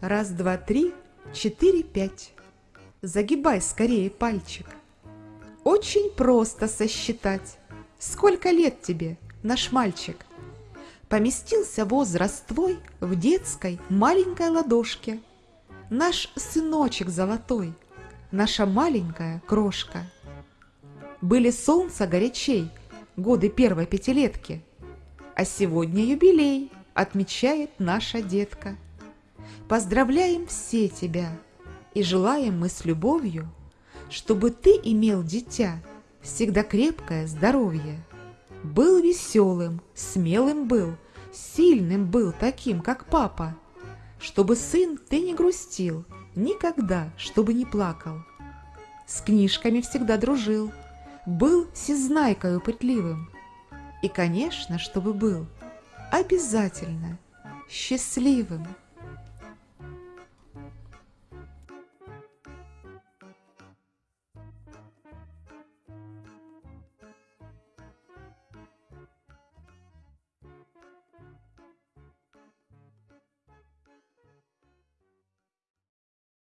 Раз, два, три, четыре, пять. Загибай скорее пальчик. Очень просто сосчитать. Сколько лет тебе, наш мальчик? Поместился возраст твой в детской маленькой ладошке. Наш сыночек золотой – наша маленькая крошка. Были солнца горячей, годы первой пятилетки, а сегодня юбилей отмечает наша детка. Поздравляем все тебя и желаем мы с любовью, Чтобы ты имел, дитя, всегда крепкое здоровье. Был веселым, смелым был, сильным был таким, как папа, Чтобы сын ты не грустил, никогда, чтобы не плакал. С книжками всегда дружил, был всезнайкою пытливым. И, конечно, чтобы был обязательно счастливым.